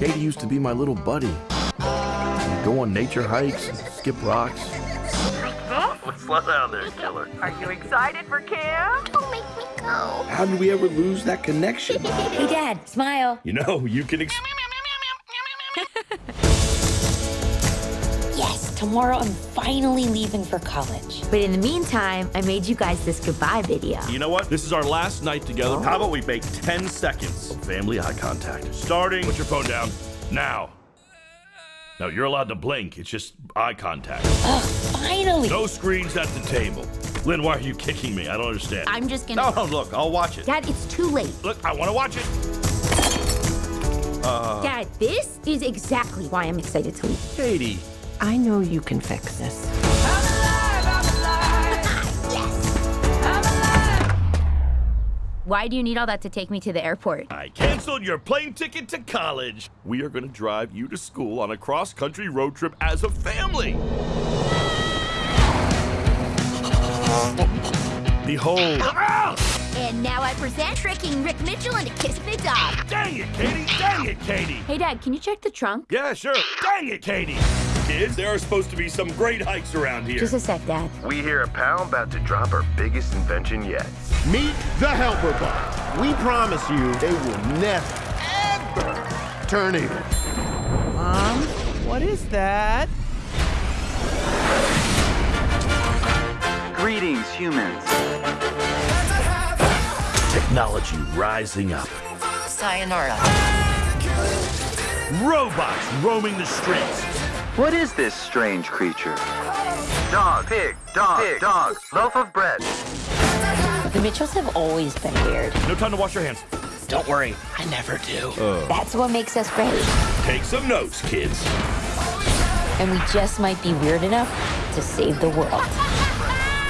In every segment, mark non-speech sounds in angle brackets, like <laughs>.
Katie used to be my little buddy. Go on nature hikes, skip rocks. Slow down there, killer. Are you excited for camp? Don't make me go. How did we ever lose that connection? <laughs> Hey, Dad, smile. You know, you can. Tomorrow I'm finally leaving for college. But in the meantime, I made you guys this goodbye video. You know what? This is our last night together. How about we make 10 seconds of family eye contact? Starting. Put your phone down. Now. No, you're allowed to blink. It's just eye contact. Ugh, finally. No screens at the table. Lynn, why are you kicking me? I don't understand. I'm just gonna. No, no, look, I'll watch it. Dad, it's too late. Look, I want to watch it. Uh... Dad, this is exactly why I'm excited to leave. Katie. I know you can fix this. Why do you need all that to take me to the airport? I canceled your plane ticket to college. We are going to drive you to school on a cross country road trip as a family. Behold. And now I present tricking Rick Mitchell into kissing the dog. Dang it, Katie. Dang it, Katie. Hey, Dad, can you check the trunk? Yeah, sure. Dang it, Katie. Kids, there are supposed to be some great hikes around here. Just a sec, Dad. We hear a pal about to drop our biggest invention yet. Meet the helper bot. We promise you they will never, ever turn evil. Mom, what is that? Greetings, humans. Technology rising up. Sayonara. Robots roaming the streets. What is this strange creature? Dog, pig, dog, pig, dog, loaf of bread. The Mitchells have always been weird. No time to wash your hands. Don't worry, I never do. Uh. That's what makes us great. Take some notes, kids. And we just might be weird enough to save the world.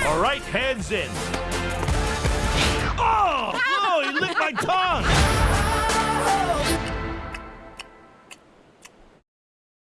All right, hands in. Oh, oh he licked my tongue.